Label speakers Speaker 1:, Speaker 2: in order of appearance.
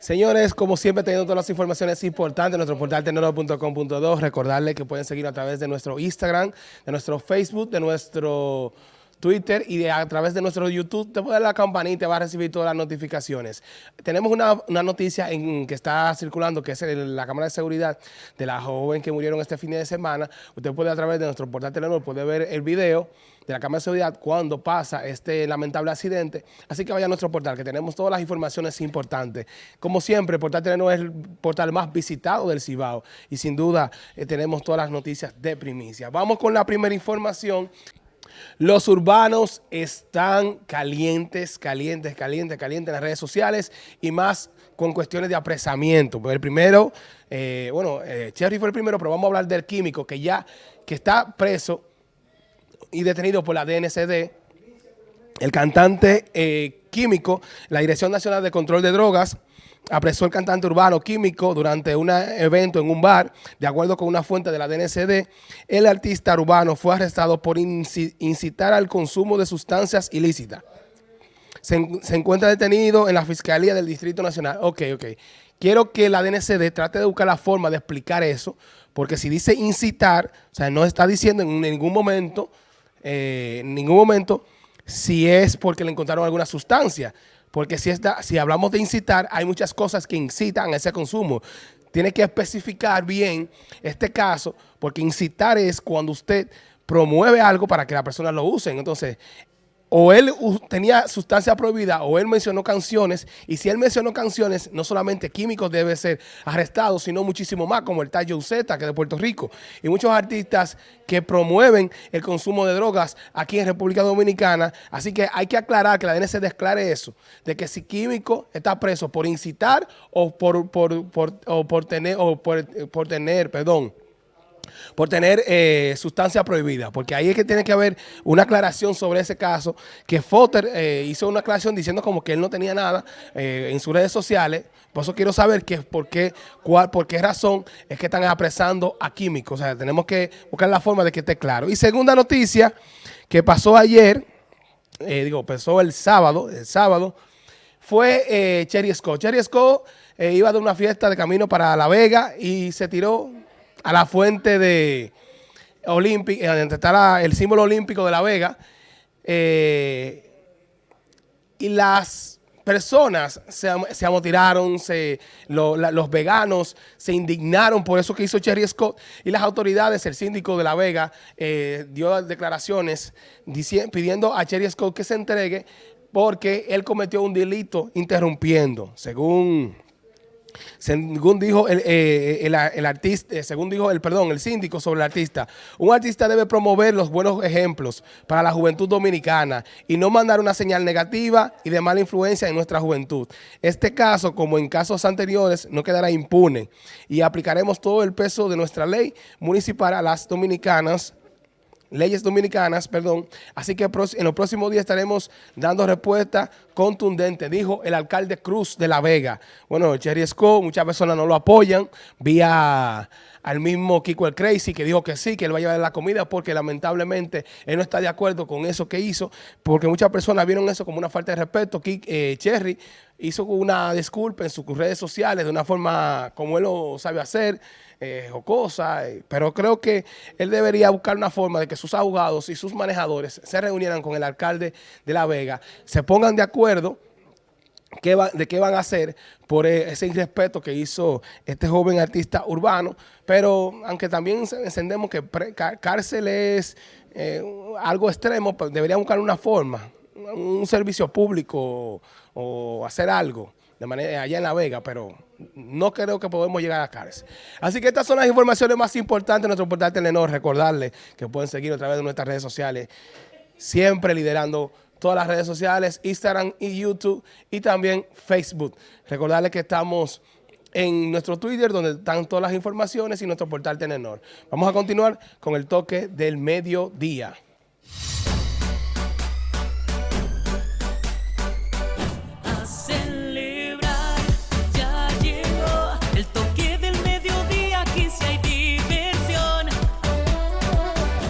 Speaker 1: Señores, como siempre teniendo todas las informaciones importantes nuestro portal tecnolo.com.do, recordarles que pueden seguir a través de nuestro Instagram, de nuestro Facebook, de nuestro Twitter y a través de nuestro YouTube, te puede dar la campanita y te va a recibir todas las notificaciones. Tenemos una, noticia en, que está circulando, que es la cámara de seguridad de la joven que murieron este fin de semana. Usted puede a través de nuestro portal Telenor, puede ver el video de la cámara de seguridad cuando pasa este lamentable accidente. Así que vaya a nuestro portal, que tenemos todas las informaciones importantes. Como siempre, el portal Telenor es el portal más visitado del Cibao y sin duda eh, tenemos todas las noticias de primicia. Vamos con la primera información los urbanos están calientes, calientes, calientes, calientes en las redes sociales y más con cuestiones de apresamiento. El primero, eh, bueno, eh, Cherry fue el primero, pero vamos a hablar del químico que ya que está preso y detenido por la DNCD. El cantante eh, químico, la Dirección Nacional de Control de Drogas, apresó el cantante urbano químico durante un evento en un bar. De acuerdo con una fuente de la DNCD, el artista urbano fue arrestado por incitar al consumo de sustancias ilícitas. Se, encuentra detenido en la Fiscalía del Distrito Nacional. Ok, ok. Quiero que la DNCD trate de buscar la forma de explicar eso, porque si dice incitar, o sea, no está diciendo en ningún momento, eh, en ningún momento, si es porque le encontraron alguna sustancia. Porque si, si hablamos de incitar, hay muchas cosas que incitan a ese consumo. Tiene que especificar bien este caso, porque incitar es cuando usted promueve algo para que la persona lo use. Entonces, o él tenía sustancia prohibida o él mencionó canciones y si él mencionó canciones, no solamente químicos debe ser arrestado, sino muchísimo más, como el Tayo Z, que es de Puerto Rico, y muchos artistas que promueven el consumo de drogas aquí en República Dominicana, así que hay que aclarar, que la DNC declare eso, de que si químico está preso por incitar o por, por, o por tener, o por, por tener, perdón, por tener eh, sustancia prohibida, porque ahí es que tiene que haber una aclaración sobre ese caso, que Fotter eh, hizo una aclaración diciendo como que él no tenía nada eh, en sus redes sociales, por eso quiero saber que, por, qué, cuál, por qué razón es que están apresando a químicos, o sea, tenemos que buscar la forma de que esté claro. Y segunda noticia, que pasó ayer, digo, pasó el sábado, el sábado, fue Cherry Scott. Cherry Scott iba de una fiesta de camino para La Vega y se tiró a la fuente de olímpica, eh, donde está el símbolo olímpico de La Vega, eh, y las personas se, se amotiraron, se, los veganos se indignaron por eso que hizo Cherry Scott y las autoridades, el síndico de La Vega eh, dio declaraciones pidiendo a Cherry Scott que se entregue porque él cometió un delito interrumpiendo, según según dijo el, eh, el, artista, eh, según dijo el, perdón, el síndico sobre el artista, un artista debe promover los buenos ejemplos para la juventud dominicana y no mandar una señal negativa y de mala influencia en nuestra juventud. Este caso, como en casos anteriores, no quedará impune y aplicaremos todo el peso de nuestra ley municipal a las dominicanas leyes dominicanas, perdón. Así que en los próximos días estaremos dando respuesta contundente, dijo el alcalde Cruz de La Vega. Bueno, Cherry Scott, muchas personas no lo apoyan, vía al mismo Kiko el Crazy que dijo que sí, que él va a llevar la comida porque lamentablemente él no está de acuerdo con eso que hizo, porque muchas personas vieron eso como una falta de respeto. Eh, Cherry hizo una disculpa en sus redes sociales de una forma como él lo sabe hacer, eh, o cosas, eh, pero creo que él debería buscar una forma de que sus abogados y sus manejadores se reunieran con el alcalde de La Vega, se pongan de acuerdo qué de qué van a hacer por e, ese irrespeto que hizo este joven artista urbano, pero aunque también encendemos que cárcel es eh, algo extremo, pues deberían buscar una forma, un servicio público o hacer algo de manera allá en La Vega, pero no creo que podemos llegar a cárcel. Así que estas son las informaciones más importantes de nuestro portal Telenor. Recordarles que pueden seguir a través de nuestras redes sociales, siempre liderando todas las redes sociales, Instagram y YouTube y también Facebook. Recordarles que estamos en nuestro Twitter donde están todas las informaciones y nuestro portal Telenor. Vamos a continuar con el toque del mediodía.